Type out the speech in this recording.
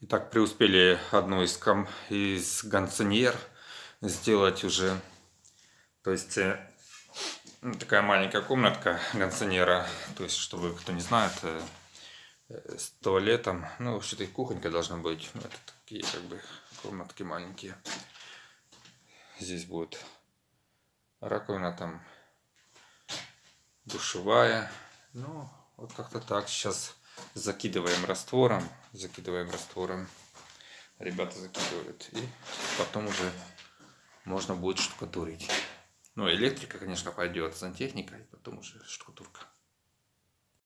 Итак, преуспели одну из, ком... из ганциньер сделать уже. То есть э, ну, такая маленькая комнатка ганциньера. То есть, чтобы кто не знает, э, э, с туалетом. Ну, вообще-то и кухонька должна быть. Ну, это такие как бы комнатки маленькие. Здесь будет раковина там душевая. Ну, вот как-то так. Сейчас закидываем раствором. Закидываем раствором. Ребята закидывают. И потом уже можно будет штукатурить. Ну, электрика, конечно, пойдет, сантехника, и потом уже штукатурка.